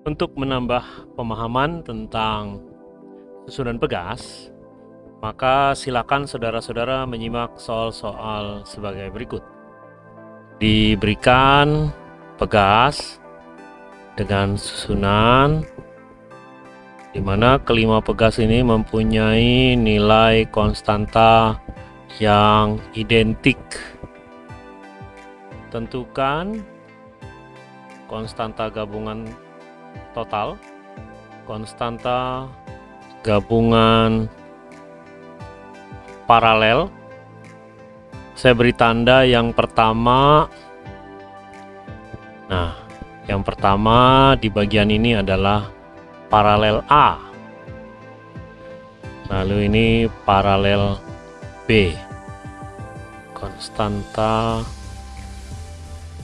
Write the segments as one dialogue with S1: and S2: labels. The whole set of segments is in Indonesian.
S1: Untuk menambah pemahaman tentang susunan pegas, maka silakan saudara-saudara menyimak soal-soal sebagai berikut. Diberikan pegas dengan susunan di mana kelima pegas ini mempunyai nilai konstanta yang identik. Tentukan konstanta gabungan total, konstanta gabungan paralel. Saya beri tanda yang pertama. Nah, yang pertama di bagian ini adalah paralel A. Lalu ini paralel B. Konstanta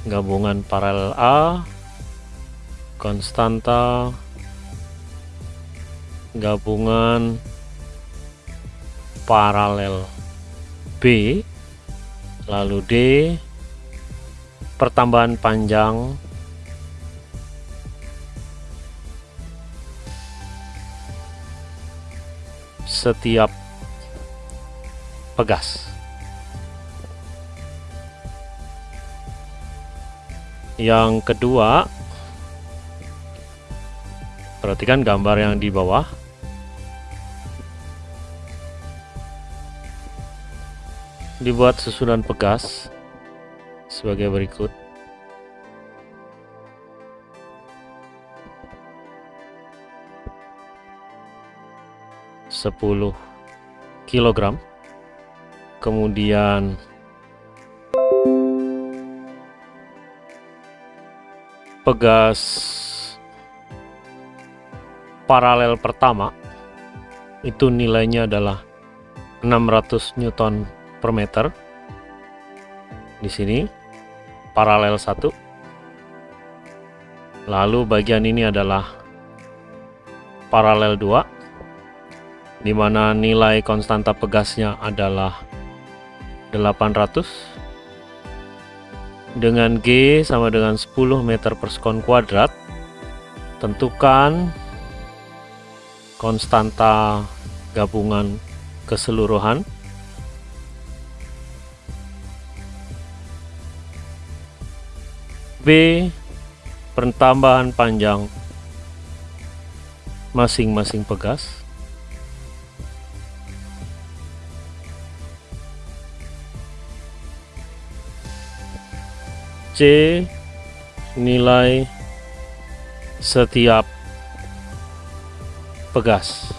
S1: gabungan paralel A konstanta gabungan paralel B lalu D pertambahan panjang setiap pegas. Yang kedua Perhatikan gambar yang di bawah. Dibuat susunan pegas sebagai berikut. Sepuluh kilogram. Kemudian pegas paralel pertama itu nilainya adalah 600 Newton per meter. Di sini paralel satu. Lalu bagian ini adalah paralel 2 di mana nilai konstanta pegasnya adalah 800 dengan G sama dengan 10 meter per sekon kuadrat tentukan konstanta gabungan keseluruhan. B pertambahan panjang masing-masing pegas. C nilai setiap pegas.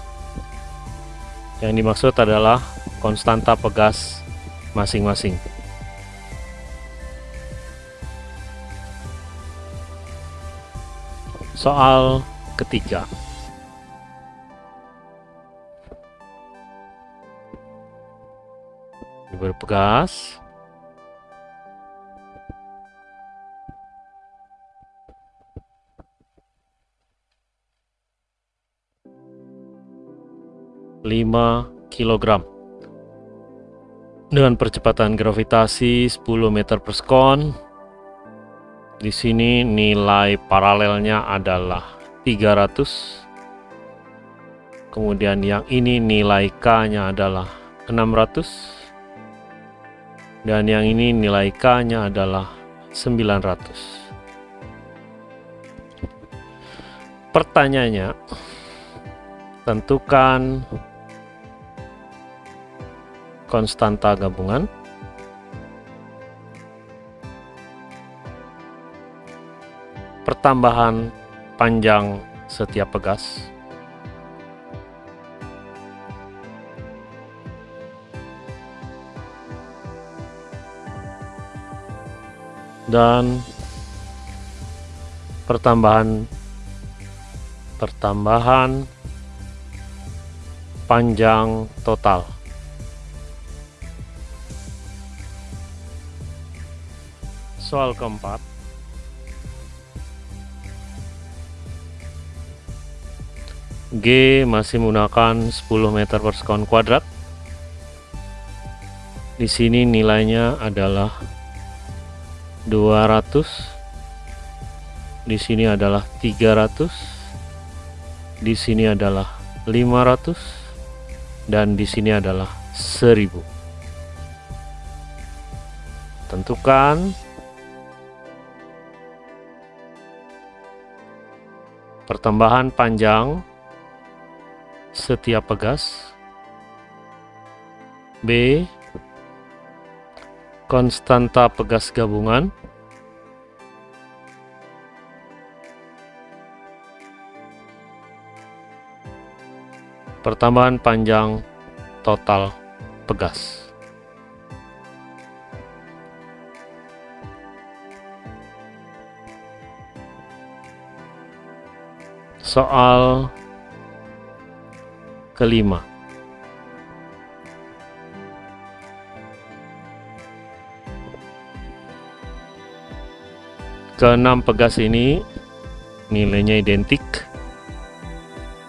S1: Yang dimaksud adalah konstanta pegas masing-masing. Soal ketiga. Berpegas 5 kg dengan percepatan gravitasi 10 meter per sekon di sini nilai paralelnya adalah 300 kemudian yang ini nilai K nya adalah 600 dan yang ini nilai K nya adalah 900 pertanyaannya tentukan konstanta gabungan. Pertambahan panjang setiap pegas. Dan pertambahan pertambahan panjang total Soal keempat. G masih menggunakan 10 meter per sekon kuadrat. Di sini nilainya adalah 200 di sini adalah 300 di sini adalah 500 dan di sini adalah 1000 tentukan pertambahan panjang setiap pegas. B konstanta pegas gabungan. Pertambahan panjang total pegas soal kelima. Keenam pegas ini nilainya identik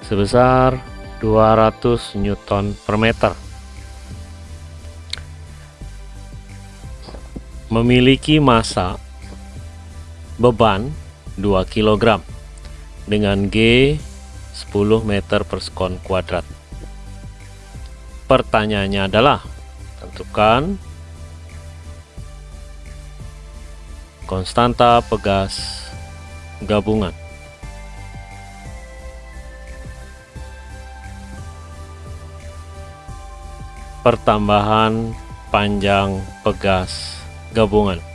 S1: sebesar 200 Newton per meter. Memiliki massa beban 2 kg dengan G 10 meter per sekon kuadrat pertanyaannya adalah tentukan konstanta pegas gabungan. Pertambahan panjang pegas gabungan.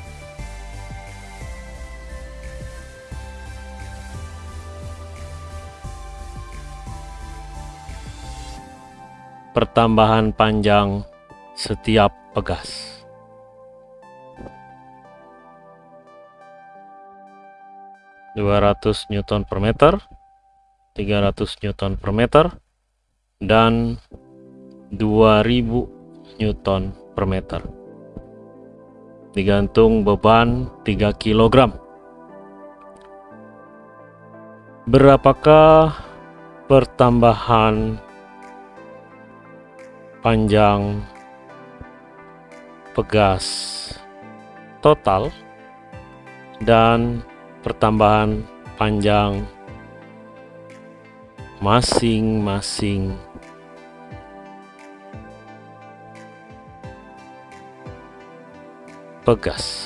S1: Pertambahan panjang setiap pegas. 200 Newton per meter 300 Newton per meter dan 2000 Newton per meter digantung beban 3 kg berapakah pertambahan panjang pegas total dan pertambahan panjang masing-masing. Pegas